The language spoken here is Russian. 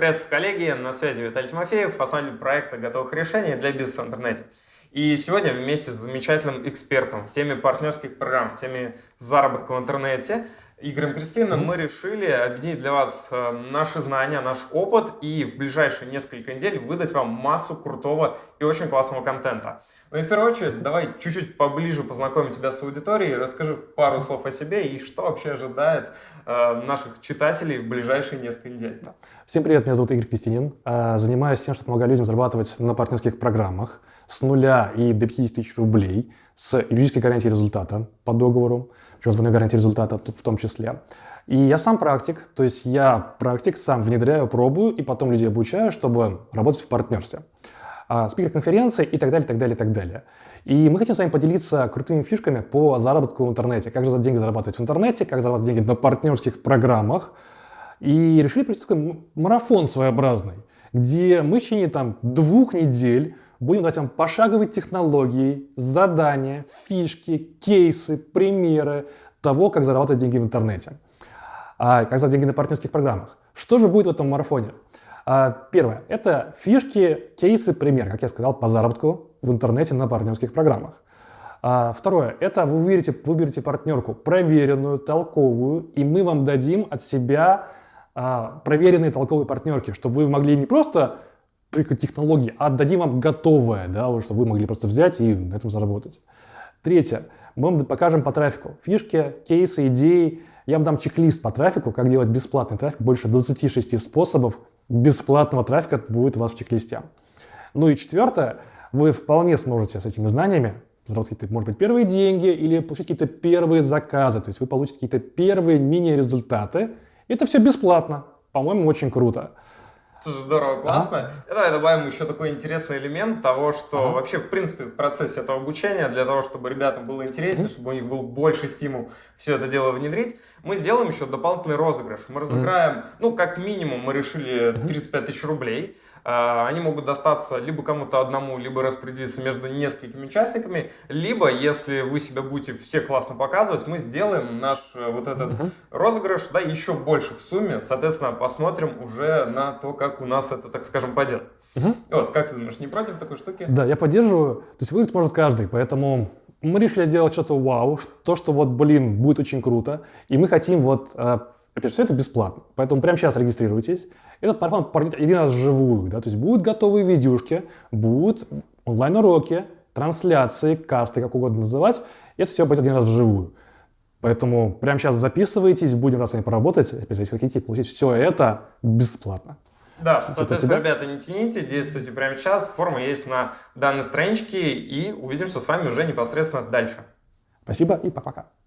Приветствую, коллеги! На связи Виталий Тимофеев, основатель проекта готовых решений для бизнеса в интернете. И сегодня вместе с замечательным экспертом в теме партнерских программ, в теме заработка в интернете Игорем Кристином мы решили объединить для вас э, наши знания, наш опыт и в ближайшие несколько недель выдать вам массу крутого и очень классного контента. Ну и в первую очередь, давай чуть-чуть поближе познакомим тебя с аудиторией, расскажи пару слов о себе и что вообще ожидает э, наших читателей в ближайшие несколько недель. Всем привет, меня зовут Игорь Кристинин. Э, занимаюсь тем, что помогаю людям зарабатывать на партнерских программах с нуля и до 50 тысяч рублей с юридической гарантией результата по договору двойной гарантией результата в том числе. И я сам практик, то есть я практик, сам внедряю, пробую и потом людей обучаю, чтобы работать в партнерстве. А, спикер конференции и так далее, так далее, так далее. И мы хотим с вами поделиться крутыми фишками по заработку в интернете. Как же за деньги зарабатывать в интернете, как зарабатывать деньги на партнерских программах. И решили провести такой марафон своеобразный, где мы в течение там, двух недель Будем давать вам пошаговые технологии, задания, фишки, кейсы, примеры того, как зарабатывать деньги в интернете. А, как зарабатывать деньги на партнерских программах. Что же будет в этом марафоне? А, первое. Это фишки, кейсы, пример, как я сказал, по заработку в интернете на партнерских программах. А, второе. Это вы выберете, выберете партнерку проверенную, толковую, и мы вам дадим от себя а, проверенные толковые партнерки, чтобы вы могли не просто только технологии, а отдадим вам готовое, да, вот, чтобы вы могли просто взять и на этом заработать. Третье. Мы вам покажем по трафику фишки, кейсы, идеи. Я вам дам чек-лист по трафику, как делать бесплатный трафик. Больше 26 способов бесплатного трафика будет у вас в чек-листе. Ну и четвертое. Вы вполне сможете с этими знаниями заработать какие-то, может быть, первые деньги или получить какие-то первые заказы. То есть вы получите какие-то первые мини-результаты. Это все бесплатно. По-моему, очень круто. Здорово, классно. И давай добавим еще такой интересный элемент того, что ага. вообще, в принципе, в процессе этого обучения, для того, чтобы ребятам было интереснее, ага. чтобы у них был больше стимул все это дело внедрить, мы сделаем еще дополнительный розыгрыш. Мы разыграем, ага. ну, как минимум, мы решили 35 тысяч рублей. А, они могут достаться либо кому-то одному, либо распределиться между несколькими участниками, либо, если вы себя будете все классно показывать, мы сделаем наш э, вот этот uh розыгрыш, да, еще больше в сумме, соответственно, посмотрим уже на то, как у нас это, так скажем, пойдет. Uh Вот, как ты думаешь, не против такой штуки? Да, я поддерживаю, то есть выиграть может каждый, поэтому мы решили сделать что-то вау, то, что вот, блин, будет очень круто, и мы хотим вот э, Опять же, все это бесплатно, поэтому прямо сейчас регистрируйтесь. Этот марафон пройдет один раз вживую, да, то есть будут готовые видюшки, будут онлайн-уроки, трансляции, касты, как угодно называть. Это все будет один раз вживую. Поэтому прямо сейчас записывайтесь, будем раз с вами поработать. Опять же, если хотите получить все это бесплатно. Да, соответственно, ребята, не тяните, действуйте прямо сейчас. Форма есть на данной страничке, и увидимся с вами уже непосредственно дальше. Спасибо и пока-пока.